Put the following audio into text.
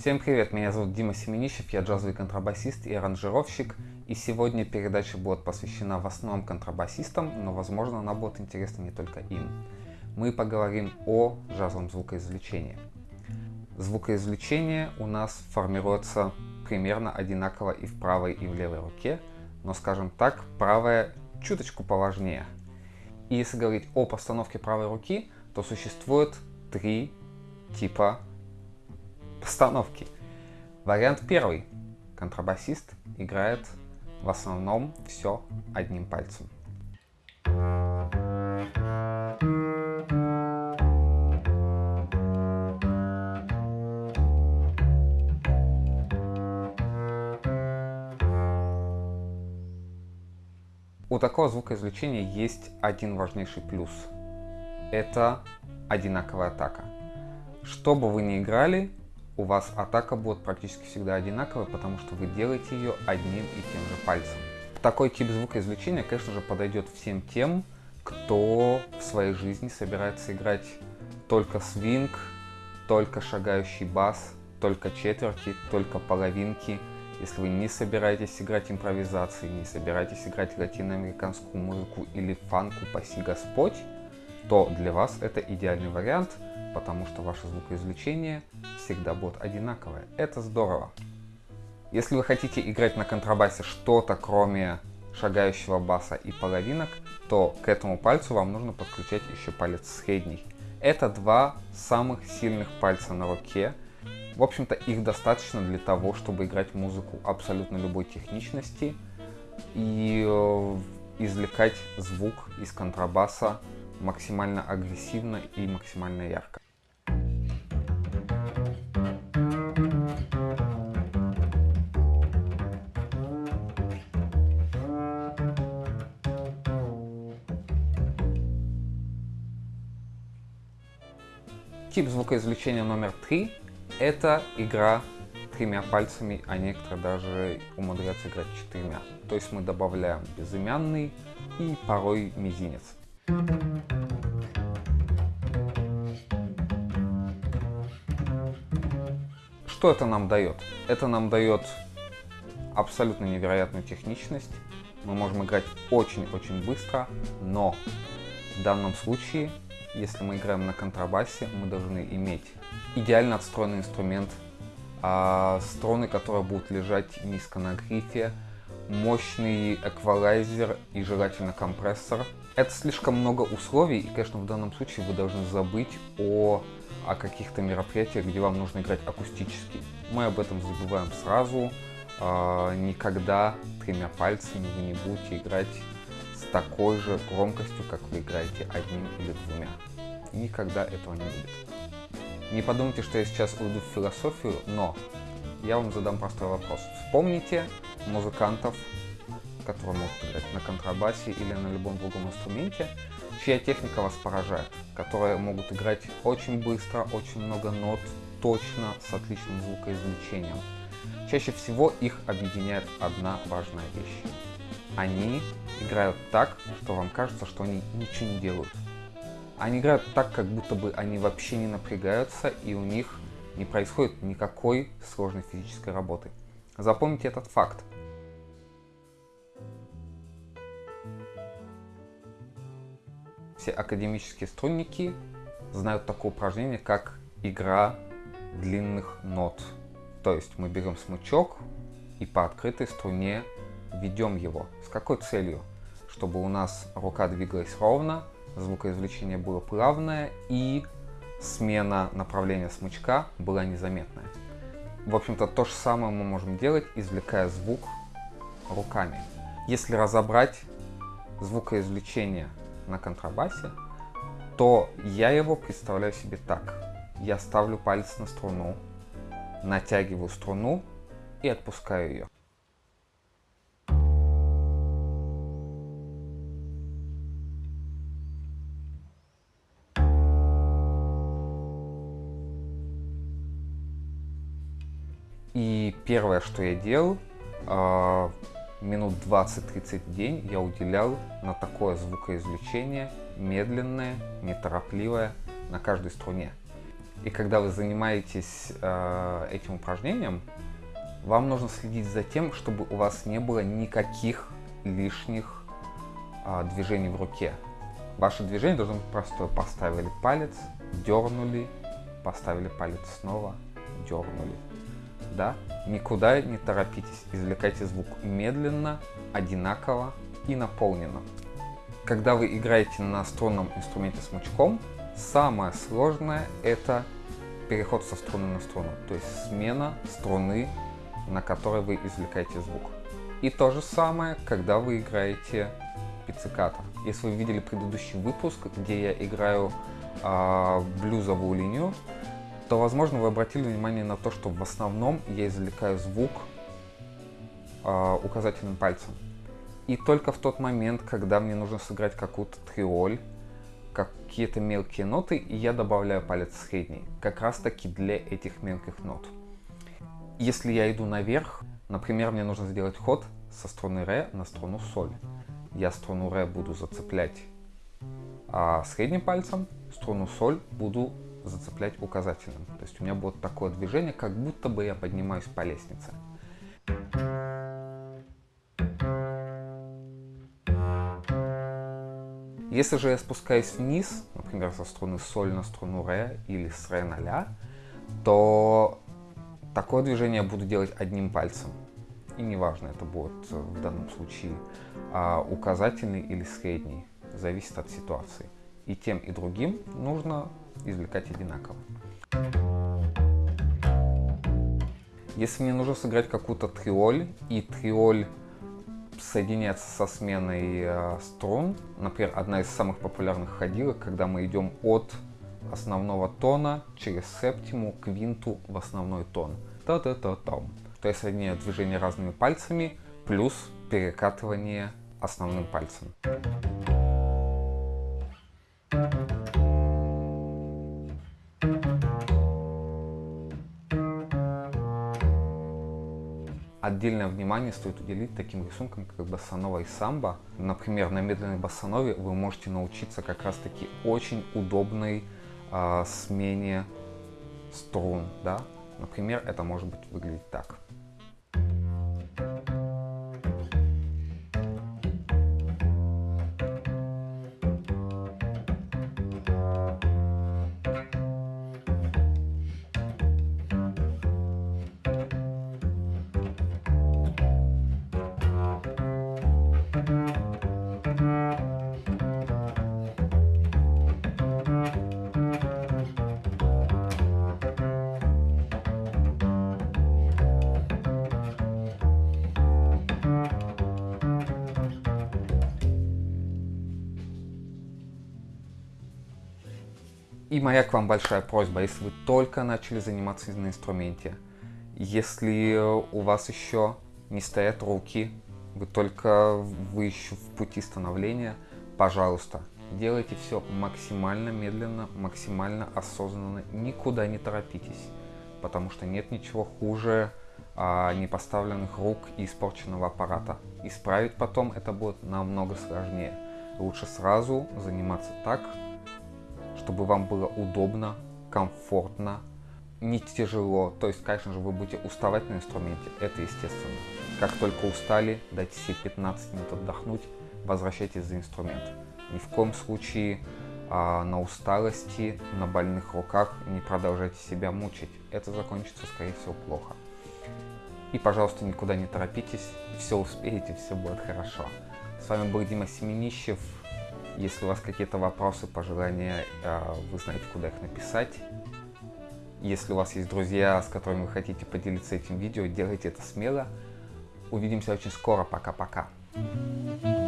Всем привет, меня зовут Дима Семенищев, я джазовый контрабасист и аранжировщик, и сегодня передача будет посвящена в основном контрабасистам, но возможно она будет интересна не только им. Мы поговорим о джазовом звукоизвлечении. Звукоизвлечение у нас формируется примерно одинаково и в правой, и в левой руке, но, скажем так, правая чуточку поважнее. И если говорить о постановке правой руки, то существует три типа постановки. Вариант первый. Контрабасист играет в основном все одним пальцем. У такого звукоизвлечения есть один важнейший плюс. Это одинаковая атака. Что бы вы ни играли, у вас атака будет практически всегда одинаковая, потому что вы делаете ее одним и тем же пальцем. Такой тип звукоизвлечения, конечно же, подойдет всем тем, кто в своей жизни собирается играть только свинг, только шагающий бас, только четверти, только половинки. Если вы не собираетесь играть импровизации, не собираетесь играть латиноамериканскую музыку или фанку «Паси Господь», то для вас это идеальный вариант – потому что ваше звукоизвлечение всегда будет одинаковое. Это здорово. Если вы хотите играть на контрабасе что-то, кроме шагающего баса и половинок, то к этому пальцу вам нужно подключать еще палец средний. Это два самых сильных пальца на руке. В общем-то, их достаточно для того, чтобы играть музыку абсолютно любой техничности и э, извлекать звук из контрабаса максимально агрессивно и максимально ярко. Тип звукоизвлечения номер три – это игра тремя пальцами, а некоторые даже умудряются играть четырьмя. То есть мы добавляем безымянный и порой мизинец. Что это нам дает? Это нам дает абсолютно невероятную техничность. Мы можем играть очень-очень быстро, но в данном случае если мы играем на контрабасе, мы должны иметь идеально отстроенный инструмент, а струны, которые будут лежать низко на грифе, мощный эквалайзер и желательно компрессор. Это слишком много условий, и, конечно, в данном случае вы должны забыть о, о каких-то мероприятиях, где вам нужно играть акустически. Мы об этом забываем сразу. А, никогда тремя пальцами вы не будете играть такой же громкостью, как вы играете одним или двумя. Никогда этого не будет. Не подумайте, что я сейчас уйду в философию, но я вам задам простой вопрос. Вспомните музыкантов, которые могут играть на контрабасе или на любом другом инструменте, чья техника вас поражает, которые могут играть очень быстро, очень много нот, точно, с отличным звукоизвлечением. Чаще всего их объединяет одна важная вещь они играют так, что вам кажется, что они ничего не делают. Они играют так, как будто бы они вообще не напрягаются, и у них не происходит никакой сложной физической работы. Запомните этот факт. Все академические струнники знают такое упражнение, как игра длинных нот. То есть мы берем смычок и по открытой струне ведем его. С какой целью? Чтобы у нас рука двигалась ровно, звукоизвлечение было плавное и смена направления смычка была незаметная. В общем-то, то же самое мы можем делать, извлекая звук руками. Если разобрать звукоизвлечение на контрабасе, то я его представляю себе так. Я ставлю палец на струну, натягиваю струну и отпускаю ее. И первое, что я делал, а, минут 20-30 в день я уделял на такое звукоизвлечение, медленное, неторопливое, на каждой струне. И когда вы занимаетесь э, этим упражнением, вам нужно следить за тем, чтобы у вас не было никаких лишних э, движений в руке. Ваше движение должно быть простое. Поставили палец, дернули, поставили палец снова, дернули. Да? Никуда не торопитесь, извлекайте звук медленно, одинаково и наполненно. Когда вы играете на струнном инструменте смычком, самое сложное это переход со струны на струну, то есть смена струны, на которой вы извлекаете звук. И то же самое, когда вы играете пицциката. Если вы видели предыдущий выпуск, где я играю э, блюзовую линию, то, возможно, вы обратили внимание на то, что в основном я извлекаю звук э, указательным пальцем. И только в тот момент, когда мне нужно сыграть какую-то триоль, какие-то мелкие ноты, я добавляю палец средний, как раз таки для этих мелких нот. Если я иду наверх, например, мне нужно сделать ход со струны ре на струну соль. Я струну ре буду зацеплять а средним пальцем, струну соль буду зацеплять указательным. То есть у меня будет такое движение, как будто бы я поднимаюсь по лестнице. Если же я спускаюсь вниз, например, со струны соль на струну ре или с ре на ля, то такое движение я буду делать одним пальцем. И неважно, это будет в данном случае а, указательный или средний, зависит от ситуации. И тем, и другим нужно извлекать одинаково. Если мне нужно сыграть какую-то триоль, и триоль соединяется со сменой э, струн. Например, одна из самых популярных ходилок, когда мы идем от основного тона через септиму к винту в основной тон. Та-та-та-там. То есть соединяю движение разными пальцами плюс перекатывание основным пальцем. Отдельное внимание стоит уделить таким рисункам, как боссанова и самбо. Например, на медленной боссанове вы можете научиться как раз-таки очень удобной э, смене струн. Да? Например, это может быть выглядеть так. И моя к вам большая просьба, если вы только начали заниматься на инструменте, если у вас еще не стоят руки, вы только вы еще в пути становления, пожалуйста, делайте все максимально медленно, максимально осознанно, никуда не торопитесь, потому что нет ничего хуже а, непоставленных рук и испорченного аппарата. Исправить потом это будет намного сложнее. Лучше сразу заниматься так, чтобы вам было удобно, комфортно, не тяжело. То есть, конечно же, вы будете уставать на инструменте, это естественно. Как только устали, дайте себе 15 минут отдохнуть, возвращайтесь за инструмент. Ни в коем случае а, на усталости, на больных руках не продолжайте себя мучить. Это закончится, скорее всего, плохо. И, пожалуйста, никуда не торопитесь, все успеете, все будет хорошо. С вами был Дима Семенищев. Если у вас какие-то вопросы, пожелания, э, вы знаете, куда их написать. Если у вас есть друзья, с которыми вы хотите поделиться этим видео, делайте это смело. Увидимся очень скоро. Пока-пока. Thank you.